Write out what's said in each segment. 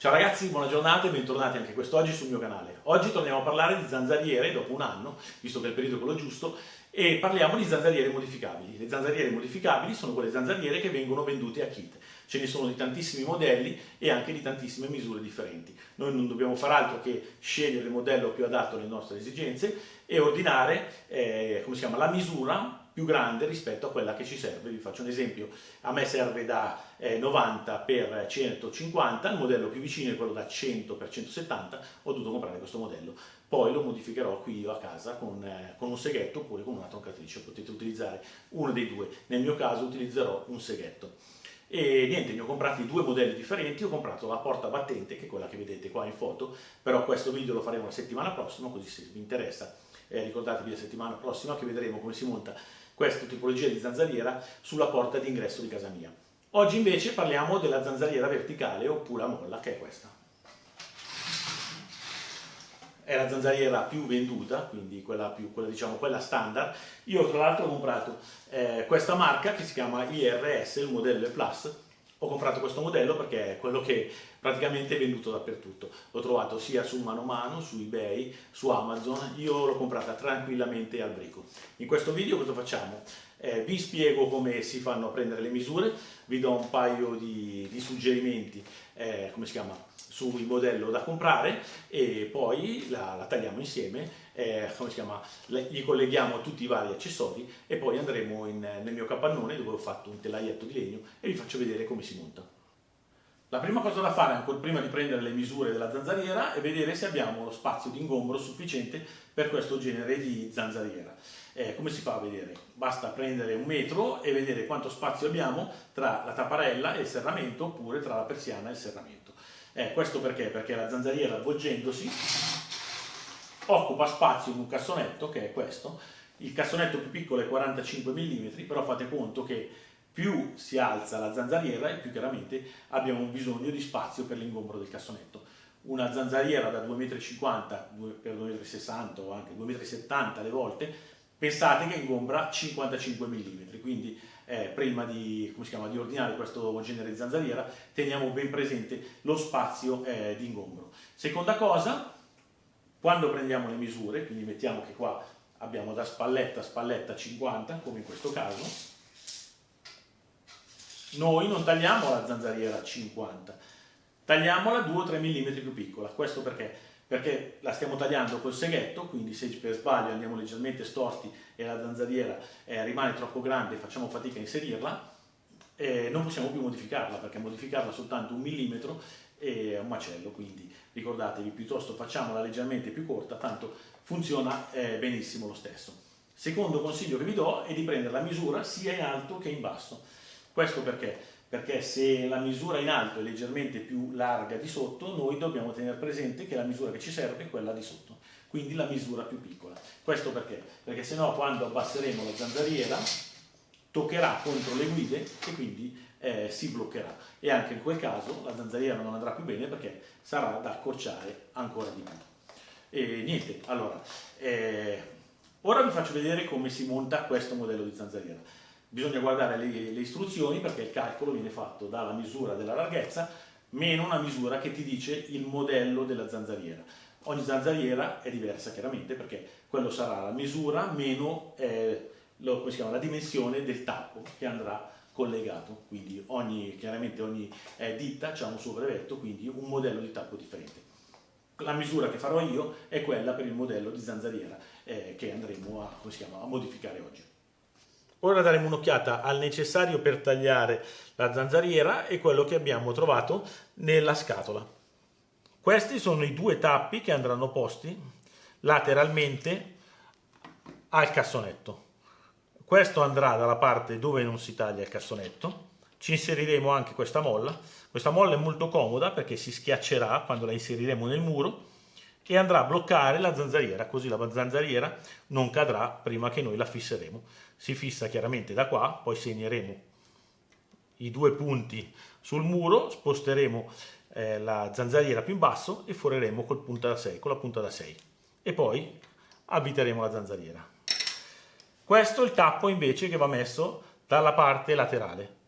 Ciao ragazzi, buona giornata e bentornati anche quest'oggi sul mio canale. Oggi torniamo a parlare di zanzariere dopo un anno, visto che è il periodo quello giusto, e parliamo di zanzariere modificabili. Le zanzariere modificabili sono quelle zanzariere che vengono vendute a kit. Ce ne sono di tantissimi modelli e anche di tantissime misure differenti. Noi non dobbiamo fare altro che scegliere il modello più adatto alle nostre esigenze e ordinare eh, come si chiama, la misura più grande rispetto a quella che ci serve. Vi faccio un esempio, a me serve da eh, 90 x 150, il modello più vicino è quello da 100 x 170, ho dovuto comprare questo modello. Poi lo modificherò qui io a casa con, eh, con un seghetto oppure con una troncatrice, potete utilizzare uno dei due, nel mio caso utilizzerò un seghetto. E niente, ne ho comprati due modelli differenti, ho comprato la porta battente, che è quella che vedete qua in foto, però questo video lo faremo la settimana prossima, così se vi interessa eh, ricordatevi la settimana prossima che vedremo come si monta questa tipologia di zanzariera sulla porta d'ingresso di casa mia. Oggi invece parliamo della zanzariera verticale oppure a molla, che è questa. È la zanzariera più venduta, quindi quella, più, quella, diciamo, quella standard. Io tra l'altro ho comprato eh, questa marca che si chiama IRS, il modello E+, ho comprato questo modello perché è quello che praticamente è venduto dappertutto. L'ho trovato sia su Mano Mano, su eBay, su Amazon, io l'ho comprata tranquillamente al brico. In questo video cosa facciamo? Eh, vi spiego come si fanno a prendere le misure, vi do un paio di, di suggerimenti, eh, come si chiama, sul modello da comprare e poi la, la tagliamo insieme, eh, come si chiama, le, gli colleghiamo tutti i vari accessori e poi andremo in, nel mio capannone dove ho fatto un telaietto di legno e vi faccio vedere come si monta. La prima cosa da fare, ancora prima di prendere le misure della zanzariera, è vedere se abbiamo lo spazio di ingombro sufficiente per questo genere di zanzariera. Eh, come si fa a vedere? Basta prendere un metro e vedere quanto spazio abbiamo tra la tapparella e il serramento oppure tra la persiana e il serramento. Eh, questo perché? Perché la zanzariera avvolgendosi occupa spazio in un cassonetto che è questo, il cassonetto più piccolo è 45 mm, però fate conto che più si alza la zanzariera e più chiaramente abbiamo bisogno di spazio per l'ingombro del cassonetto. Una zanzariera da 2,50 m per 2,60 m o anche 2,70 m alle volte, pensate che ingombra 55 mm, quindi eh, prima di, chiama, di, ordinare questo genere di zanzariera, teniamo ben presente lo spazio eh, di ingombro. Seconda cosa, quando prendiamo le misure, quindi mettiamo che qua abbiamo da spalletta a spalletta 50, come in questo caso, noi non tagliamo la zanzariera a 50, tagliamola 2 o 3 mm più piccola. Questo perché? perché la stiamo tagliando col seghetto, quindi se per sbaglio andiamo leggermente storti e la zanzariera eh, rimane troppo grande e facciamo fatica a inserirla, eh, non possiamo più modificarla, perché modificarla soltanto un millimetro è un macello, quindi ricordatevi, piuttosto facciamola leggermente più corta, tanto funziona eh, benissimo lo stesso. Secondo consiglio che vi do è di prendere la misura sia in alto che in basso. Questo perché? perché se la misura in alto è leggermente più larga di sotto, noi dobbiamo tenere presente che la misura che ci serve è quella di sotto, quindi la misura più piccola. Questo perché? Perché no quando abbasseremo la zanzariera toccherà contro le guide e quindi eh, si bloccherà e anche in quel caso la zanzariera non andrà più bene perché sarà da accorciare ancora di più. E niente, allora, eh, ora vi faccio vedere come si monta questo modello di zanzariera bisogna guardare le, le, istruzioni perché il calcolo viene fatto dalla misura della larghezza meno una misura che ti dice il modello della zanzariera. Ogni zanzariera è diversa chiaramente perché quello sarà la misura meno eh, lo, chiama, la dimensione del tappo che andrà collegato, quindi ogni, chiaramente ogni eh, ditta ha un suo brevetto, quindi un modello di tappo differente. La misura che farò io è quella per il modello di zanzariera eh, che andremo a, chiama, a modificare oggi. Ora daremo un'occhiata al necessario per tagliare la zanzariera e quello che abbiamo trovato nella scatola. Questi sono i due tappi che andranno posti lateralmente al cassonetto. Questo andrà dalla parte dove non si taglia il cassonetto. Ci inseriremo anche questa molla. Questa molla è molto comoda perché si schiaccerà quando la inseriremo nel muro e andrà a bloccare la zanzariera, così la zanzariera non cadrà prima che noi la fisseremo. Si fissa chiaramente da qua, poi segneremo i due punti sul muro, sposteremo eh, la zanzariera più in basso e foreremo col punta da 6, con la punta da 6 e poi avviteremo la zanzariera. Questo è il tappo invece che va messo dalla parte laterale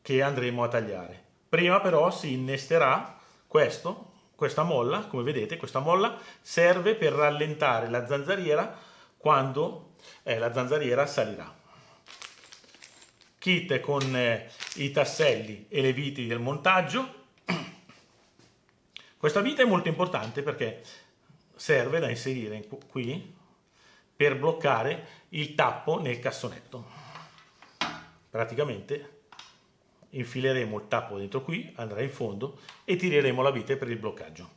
che andremo a tagliare. Prima però si innesterà questo, questa molla, come vedete, questa molla serve per rallentare la zanzariera quando eh, la zanzariera salirà. Kit con eh, i tasselli e le viti del montaggio. Questa vita è molto importante perché serve da inserire qui per bloccare il tappo nel cassonetto. Praticamente infileremo il tappo dentro qui, andrà in fondo e tireremo la vite per il bloccaggio.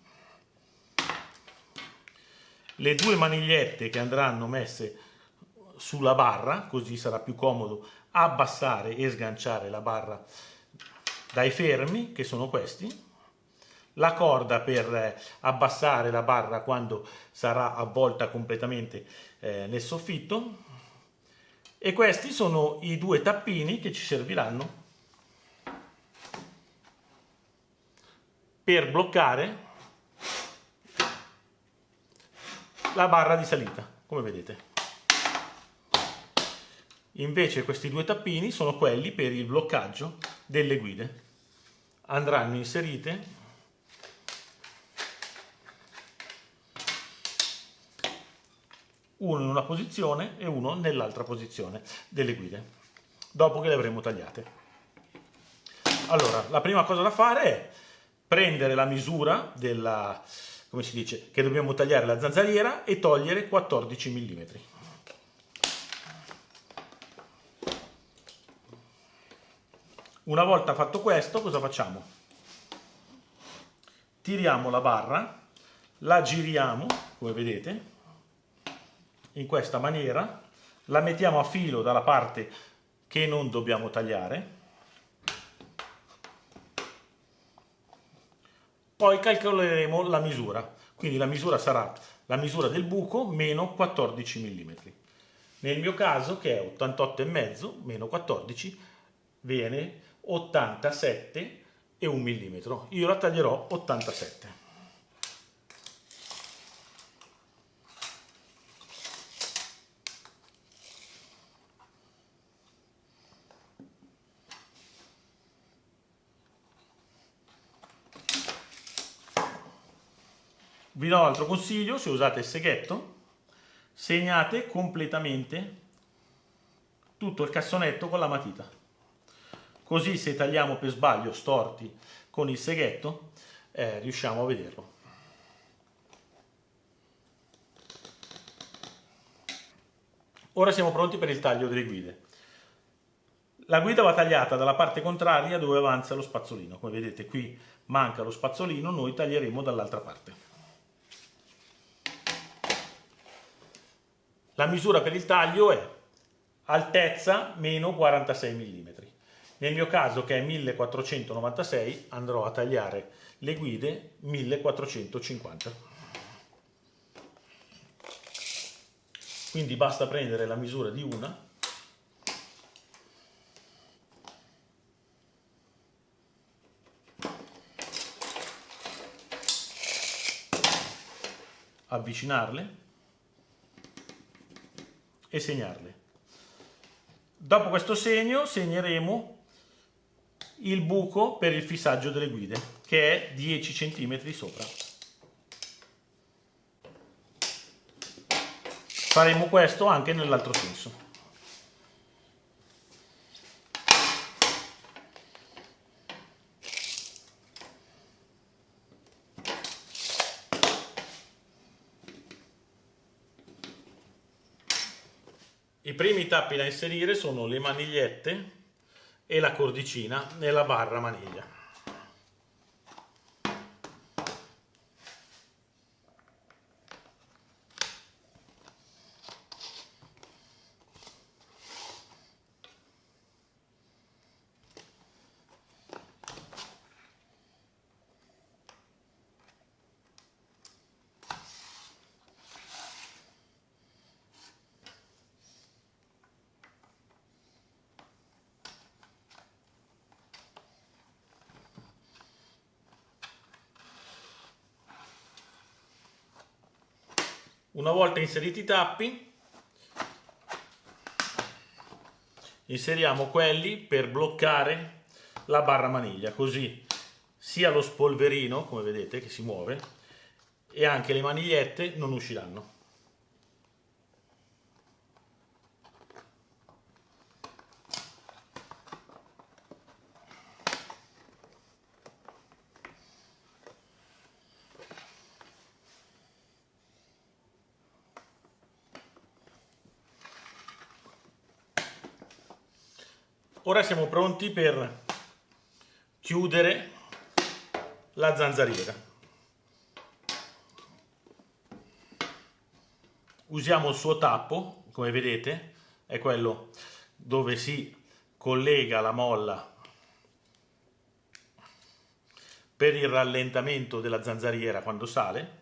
Le due manigliette che andranno messe sulla barra, così sarà più comodo abbassare e sganciare la barra dai fermi, che sono questi, la corda per abbassare la barra quando sarà avvolta completamente eh, nel soffitto e questi sono i due tappini che ci serviranno per bloccare la barra di salita, come vedete. Invece questi due tappini sono quelli per il bloccaggio delle guide. Andranno inserite uno in una posizione e uno nell'altra posizione delle guide, dopo che le avremo tagliate. Allora, la prima cosa da fare è prendere la misura della, come si dice, che dobbiamo tagliare la zanzariera e togliere 14 mm. Una volta fatto questo, cosa facciamo? Tiriamo la barra, la giriamo, come vedete, in questa maniera, la mettiamo a filo dalla parte che non dobbiamo tagliare, Poi calcoleremo la misura, quindi la misura sarà la misura del buco meno 14 mm. Nel mio caso, che è 88,5 meno 14, viene 87 e 1 mm. Io la taglierò 87. Vi do un altro consiglio, se usate il seghetto, segnate completamente tutto il cassonetto con la matita. Così se tagliamo per sbaglio storti con il seghetto, eh, riusciamo a vederlo. Ora siamo pronti per il taglio delle guide. La guida va tagliata dalla parte contraria dove avanza lo spazzolino. Come vedete qui manca lo spazzolino, noi taglieremo dall'altra parte. La misura per il taglio è altezza meno 46 mm. Nel mio caso che è 1496 andrò a tagliare le guide 1450. Quindi basta prendere la misura di una avvicinarle e segnarle. Dopo questo segno segneremo il buco per il fissaggio delle guide, che è 10 cm sopra. Faremo questo anche nell'altro senso. I primi tappi da inserire sono le manigliette e la cordicina nella barra maniglia. Una volta inseriti i tappi, inseriamo quelli per bloccare la barra maniglia, così sia lo spolverino, come vedete, che si muove, e anche le manigliette non usciranno. Ora siamo pronti per chiudere la zanzariera. Usiamo il suo tappo, come vedete, è quello dove si collega la molla per il rallentamento della zanzariera quando sale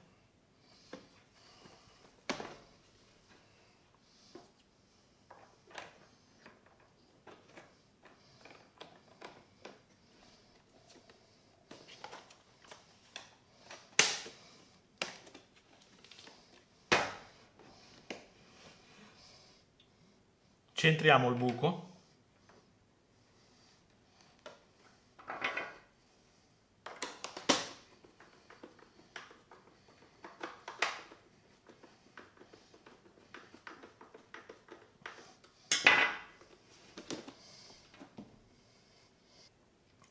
centriamo il buco.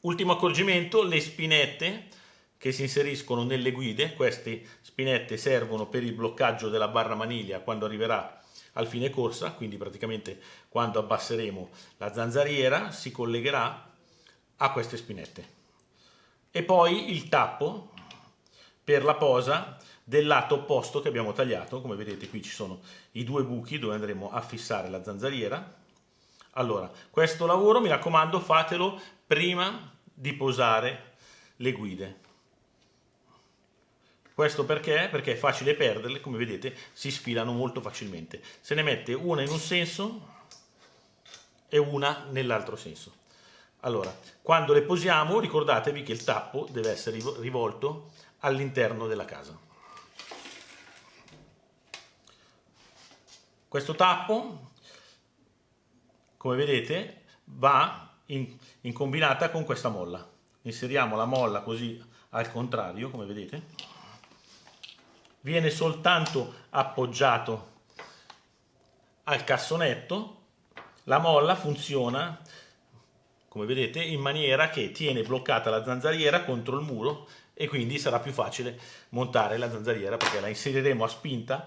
Ultimo accorgimento, le spinette che si inseriscono nelle guide, queste spinette servono per il bloccaggio della barra maniglia quando arriverà al fine corsa, quindi praticamente quando abbasseremo la zanzariera si collegherà a queste spinette. E poi il tappo per la posa del lato opposto che abbiamo tagliato, come vedete qui ci sono i due buchi dove andremo a fissare la zanzariera. Allora, questo lavoro mi raccomando fatelo prima di posare le guide questo perché? Perché è facile perderle, come vedete si sfilano molto facilmente. Se ne mette una in un senso e una nell'altro senso. Allora, quando le posiamo ricordatevi che il tappo deve essere rivolto all'interno della casa. Questo tappo, come vedete, va in, in combinata con questa molla. Inseriamo la molla così al contrario, come vedete viene soltanto appoggiato al cassonetto, la molla funziona come vedete in maniera che tiene bloccata la zanzariera contro il muro e quindi sarà più facile montare la zanzariera perché la inseriremo a spinta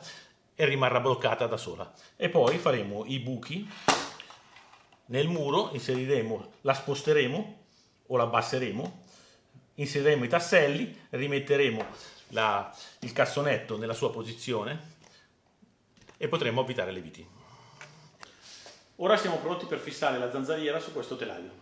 e rimarrà bloccata da sola. E poi faremo i buchi. Nel muro inseriremo la sposteremo o la abbasseremo inseriremo i tasselli rimetteremo la, il cassonetto nella sua posizione e potremo avvitare le viti. Ora siamo pronti per fissare la zanzariera su questo telaio.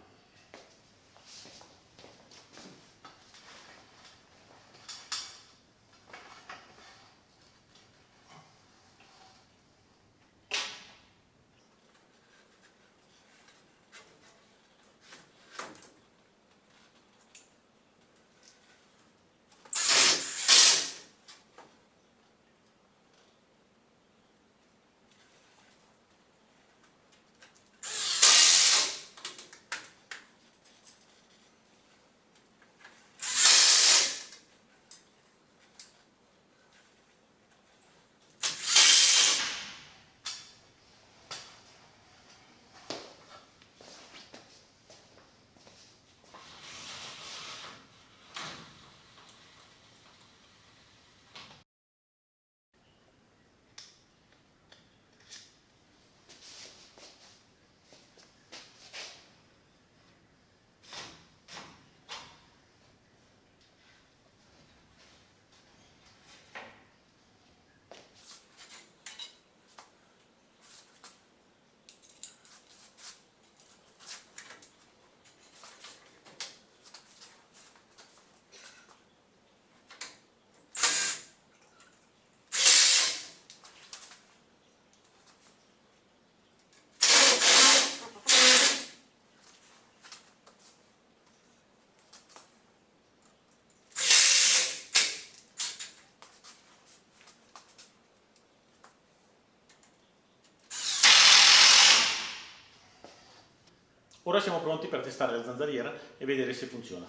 Ora siamo pronti per testare la zanzariera e vedere se funziona.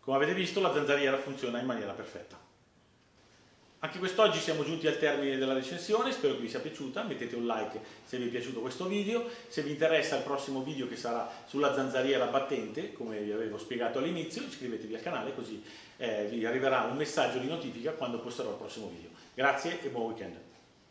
Come avete visto la zanzariera funziona in maniera perfetta. Anche quest'oggi siamo giunti al termine della recensione, spero che vi sia piaciuta, mettete un like se vi è piaciuto questo video, se vi interessa il prossimo video che sarà sulla zanzariera battente, come vi avevo spiegato all'inizio, iscrivetevi al canale così eh, vi arriverà un messaggio di notifica quando posterò il prossimo video. Grazie e buon weekend!